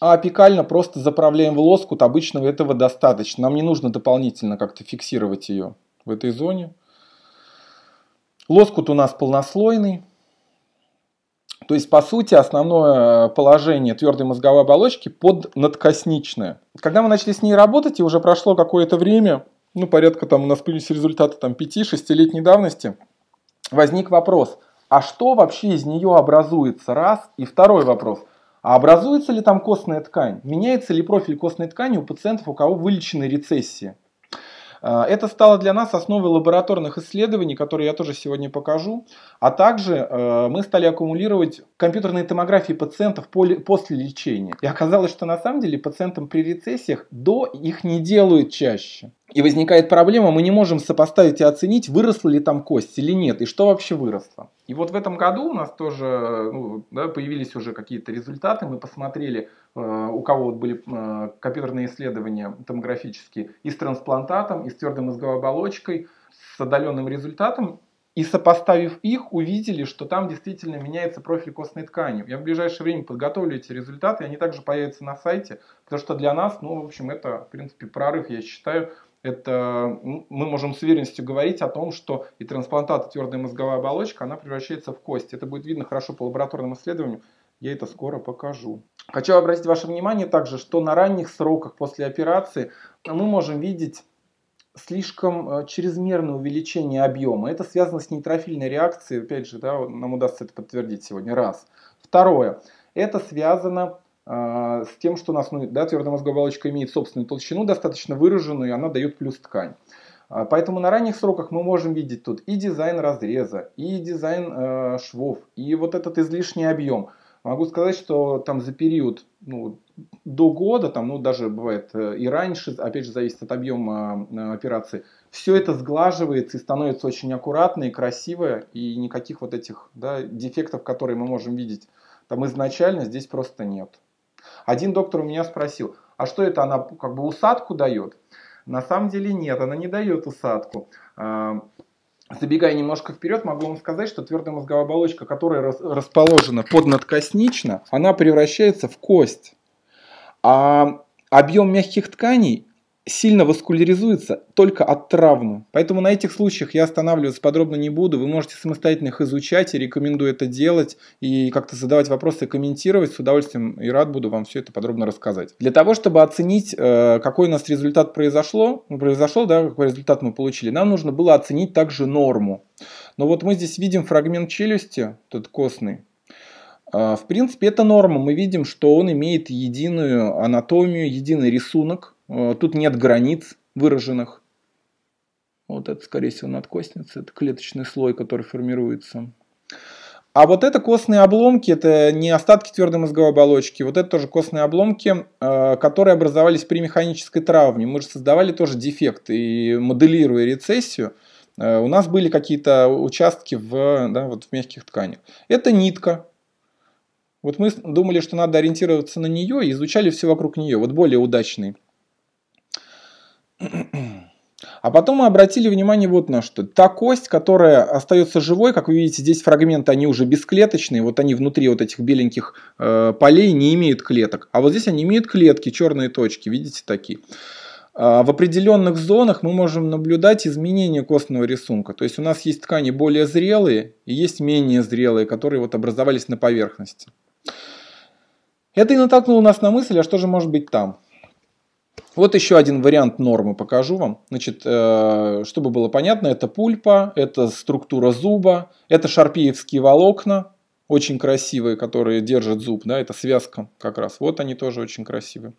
А апикально просто заправляем в лоскут, обычного этого достаточно. Нам не нужно дополнительно как-то фиксировать ее в этой зоне. Лоскут у нас полнослойный. То есть, по сути, основное положение твердой мозговой оболочки под надкосничное. Когда мы начали с ней работать, и уже прошло какое-то время, ну, порядка там у нас появились результаты там 5-6-летней давности, возник вопрос, а что вообще из нее образуется? Раз. И второй вопрос, а образуется ли там костная ткань? Меняется ли профиль костной ткани у пациентов, у кого вылечены рецессии? А, это стало для нас основой лабораторных исследований, которые я тоже сегодня покажу. А также э, мы стали аккумулировать компьютерные томографии пациентов после лечения. И оказалось, что на самом деле пациентам при рецессиях до их не делают чаще. И возникает проблема, мы не можем сопоставить и оценить, выросла ли там кость или нет, и что вообще выросло. И вот в этом году у нас тоже ну, да, появились уже какие-то результаты, мы посмотрели, э, у кого вот были э, компьютерные исследования томографические и с трансплантатом, и с твердой мозговой оболочкой, с отдаленным результатом, и сопоставив их, увидели, что там действительно меняется профиль костной ткани. Я в ближайшее время подготовлю эти результаты, и они также появятся на сайте, потому что для нас, ну, в общем, это, в принципе, прорыв, я считаю, это мы можем с уверенностью говорить о том, что и трансплантат, твердая мозговая оболочка, она превращается в кость. Это будет видно хорошо по лабораторным исследованиям. Я это скоро покажу. Хочу обратить ваше внимание также, что на ранних сроках после операции мы можем видеть слишком э, чрезмерное увеличение объема. Это связано с нейтрофильной реакцией. Опять же, да, нам удастся это подтвердить сегодня. Раз. Второе. Это связано с тем, что у нас ну, да, твердая мозговая оболочка имеет собственную толщину достаточно выраженную, и она дает плюс ткань. А, поэтому на ранних сроках мы можем видеть тут и дизайн разреза, и дизайн э, швов, и вот этот излишний объем. Могу сказать, что там за период ну, до года, там, ну, даже бывает э, и раньше, опять же, зависит от объема э, операции, все это сглаживается и становится очень аккуратно и красиво, и никаких вот этих да, дефектов, которые мы можем видеть там изначально, здесь просто нет. Один доктор у меня спросил, а что это она как бы усадку дает? На самом деле нет, она не дает усадку. А, забегая немножко вперед, могу вам сказать, что твердая мозговая оболочка, которая расположена поднадкоснично, она превращается в кость. А объем мягких тканей сильно васкуляризуется только от травмы. Поэтому на этих случаях я останавливаться подробно не буду. Вы можете самостоятельно их изучать и рекомендую это делать и как-то задавать вопросы, комментировать. С удовольствием и рад буду вам все это подробно рассказать. Для того, чтобы оценить, э, какой у нас результат произошло, ну, произошел, да, какой результат мы получили, нам нужно было оценить также норму. Но вот мы здесь видим фрагмент челюсти, тот костный, э, в принципе, это норма. Мы видим, что он имеет единую анатомию, единый рисунок. Э, тут нет границ выраженных. Вот это, скорее всего, надкостница. Это клеточный слой, который формируется. А вот это костные обломки, это не остатки твердой мозговой оболочки, вот это тоже костные обломки, э, которые образовались при механической травме. Мы же создавали тоже дефект и моделируя рецессию, э, у нас были какие-то участки в, да, вот в мягких тканях. Это нитка. Вот мы думали, что надо ориентироваться на нее и изучали все вокруг нее. Вот более удачный а потом мы обратили внимание вот на что. Та кость, которая остается живой, как вы видите, здесь фрагменты, они уже бесклеточные, вот они внутри вот этих беленьких э, полей не имеют клеток. А вот здесь они имеют клетки, черные точки, видите, такие. А в определенных зонах мы можем наблюдать изменение костного рисунка. То есть у нас есть ткани более зрелые и есть менее зрелые, которые вот образовались на поверхности. Это и натолкнуло нас на мысль, а что же может быть там? Вот еще один вариант нормы покажу вам. Значит, э, чтобы было понятно, это пульпа, это структура зуба, это шарпеевские волокна, очень красивые, которые держат зуб, да, это связка как раз. Вот они тоже очень красивые.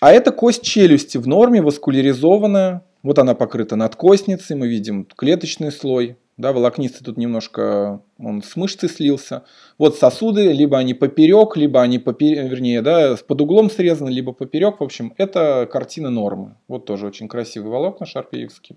А это кость челюсти в норме, васкуляризованная. Вот она покрыта надкостницей, мы видим клеточный слой, да, волокнистый тут немножко он с мышцы слился. Вот сосуды, либо они поперек, либо они поперек, вернее, да, под углом срезаны, либо поперек. В общем, это картина нормы. Вот тоже очень красивый волокна шарпеевский.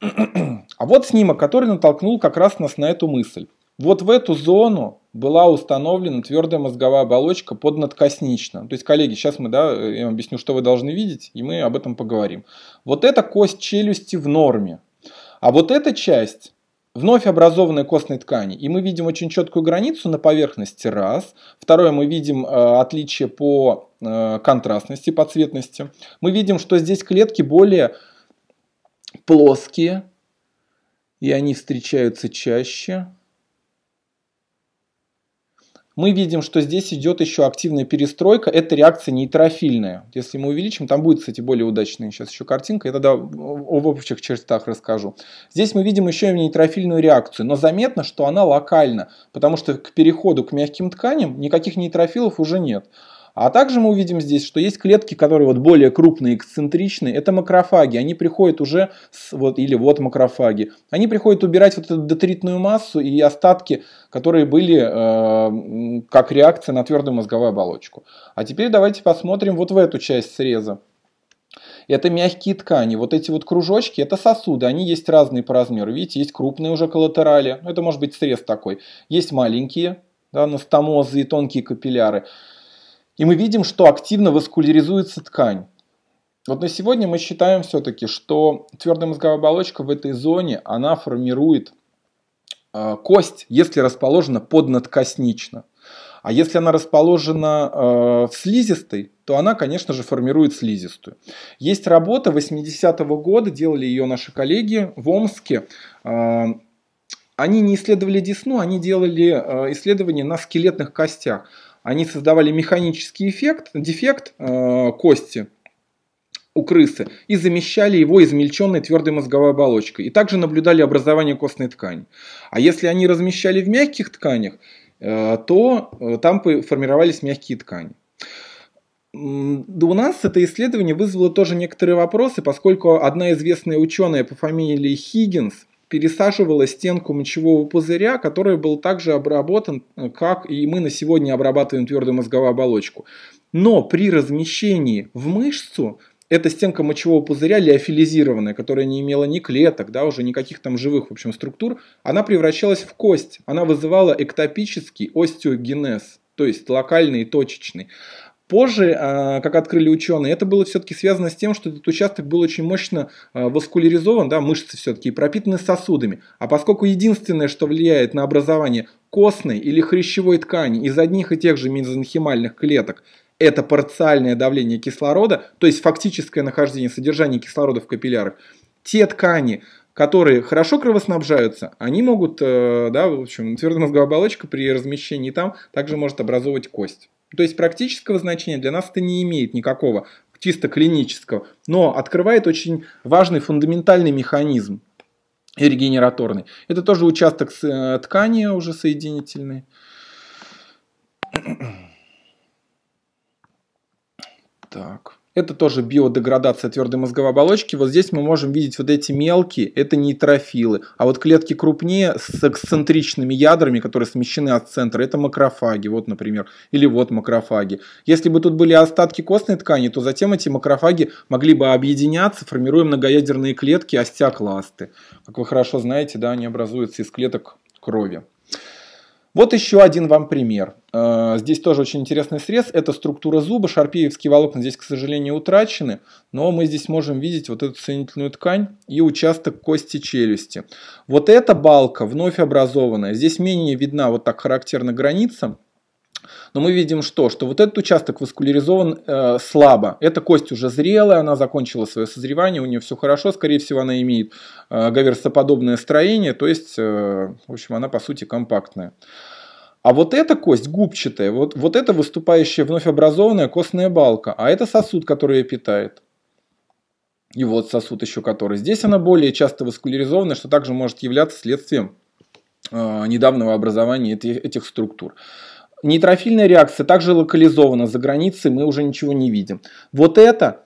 А вот снимок, который натолкнул как раз нас на эту мысль. Вот в эту зону была установлена твердая мозговая оболочка поднадкоснично. То есть, коллеги, сейчас мы, да, я вам объясню, что вы должны видеть, и мы об этом поговорим. Вот эта кость челюсти в норме. А вот эта часть вновь образованной костной ткани. И мы видим очень четкую границу на поверхности, раз. Второе, мы видим э, отличие по э, контрастности, по цветности. Мы видим, что здесь клетки более плоские, и они встречаются чаще мы видим, что здесь идет еще активная перестройка, это реакция нейтрофильная. Если мы увеличим, там будет, кстати, более удачная сейчас еще картинка, я тогда об общих чертах расскажу. Здесь мы видим еще и нейтрофильную реакцию, но заметно, что она локальна, потому что к переходу к мягким тканям никаких нейтрофилов уже нет. А также мы увидим здесь, что есть клетки, которые вот более крупные, эксцентричные. Это макрофаги. Они приходят уже, с, вот, или вот макрофаги. Они приходят убирать вот эту детритную массу и остатки, которые были э, как реакция на твердую мозговую оболочку. А теперь давайте посмотрим вот в эту часть среза. Это мягкие ткани. Вот эти вот кружочки, это сосуды. Они есть разные по размеру. Видите, есть крупные уже коллатерали. Это может быть срез такой. Есть маленькие, да, настомозы и тонкие капилляры. И мы видим, что активно васкуляризуется ткань. Вот на сегодня мы считаем все-таки, что твердая мозговая оболочка в этой зоне, она формирует э, кость, если расположена поднадкоснично. А если она расположена э, в слизистой, то она, конечно же, формирует слизистую. Есть работа 80-го года, делали ее наши коллеги в Омске. Э, они не исследовали десну, они делали э, исследования на скелетных костях они создавали механический эффект, дефект э, кости у крысы и замещали его измельченной твердой мозговой оболочкой. И также наблюдали образование костной ткани. А если они размещали в мягких тканях, э, то э, там формировались мягкие ткани. У нас это исследование вызвало тоже некоторые вопросы, поскольку одна известная ученая по фамилии Хиггинс пересаживала стенку мочевого пузыря, который был также обработан, э, как и мы на сегодня обрабатываем твердую мозговую оболочку. Но при размещении в мышцу эта стенка мочевого пузыря леофилизированная, которая не имела ни клеток, да, уже никаких там живых в общем, структур, она превращалась в кость. Она вызывала эктопический остеогенез, то есть локальный и точечный. Позже, а, как открыли ученые, это было все-таки связано с тем, что этот участок был очень мощно а, васкуляризован, да, мышцы все-таки, пропитаны сосудами. А поскольку единственное, что влияет на образование костной или хрящевой ткани из одних и тех же мезонхимальных клеток, это парциальное давление кислорода, то есть фактическое нахождение содержания кислорода в капиллярах, те ткани, которые хорошо кровоснабжаются, они могут, э, да, в общем, твердомозговая оболочка при размещении там также может образовывать кость. То есть практического значения для нас это не имеет никакого, чисто клинического, но открывает очень важный фундаментальный механизм регенераторный. Это тоже участок э, ткани уже соединительный. Так. Это тоже биодеградация твердой мозговой оболочки. Вот здесь мы можем видеть вот эти мелкие, это нейтрофилы. А вот клетки крупнее с эксцентричными ядрами, которые смещены от центра, это макрофаги. Вот, например. Или вот макрофаги. Если бы тут были остатки костной ткани, то затем эти макрофаги могли бы объединяться, формируя многоядерные клетки остеокласты. Как вы хорошо знаете, да, они образуются из клеток крови. Вот еще один вам пример. Э, здесь тоже очень интересный срез. Это структура зуба. Шарпеевские волокна здесь, к сожалению, утрачены. Но мы здесь можем видеть вот эту соединительную ткань и участок кости челюсти. Вот эта балка вновь образованная. Здесь менее видна вот так характерно граница. Но мы видим что? Что вот этот участок васкуляризован э, слабо. Эта кость уже зрелая, она закончила свое созревание, у нее все хорошо. Скорее всего, она имеет э, гаверсоподобное строение, то есть, э, в общем, она по сути компактная. А вот эта кость губчатая, вот, вот это выступающая вновь образованная костная балка, а это сосуд, который ее питает. И вот сосуд еще который. Здесь она более часто васкуляризована, что также может являться следствием э, недавнего образования этих, этих структур. Нейтрофильная реакция также локализована за границей, мы уже ничего не видим. Вот это,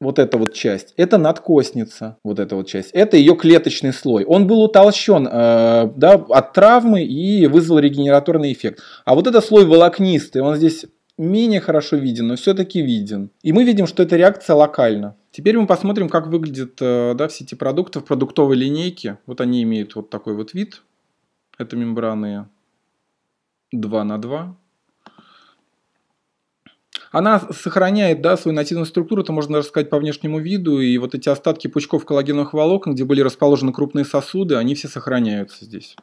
вот эта вот часть, это надкостница, вот эта вот часть, это ее клеточный слой. Он был утолщен э, да, от травмы и вызвал регенераторный эффект. А вот это слой волокнистый, он здесь менее хорошо виден, но все-таки виден. И мы видим, что эта реакция локальна. Теперь мы посмотрим, как выглядят э, да, эти продукты в продуктовой линейке. Вот они имеют вот такой вот вид. Это мембраны 2 на 2. Она сохраняет да, свою нативную структуру, это можно даже сказать по внешнему виду, и вот эти остатки пучков коллагеновых волокон, где были расположены крупные сосуды, они все сохраняются здесь.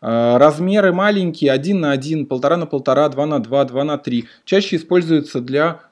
А, размеры маленькие, 1 на 1, 1,5 на 1,5, 2 на 2, 2 на 3. Чаще используются для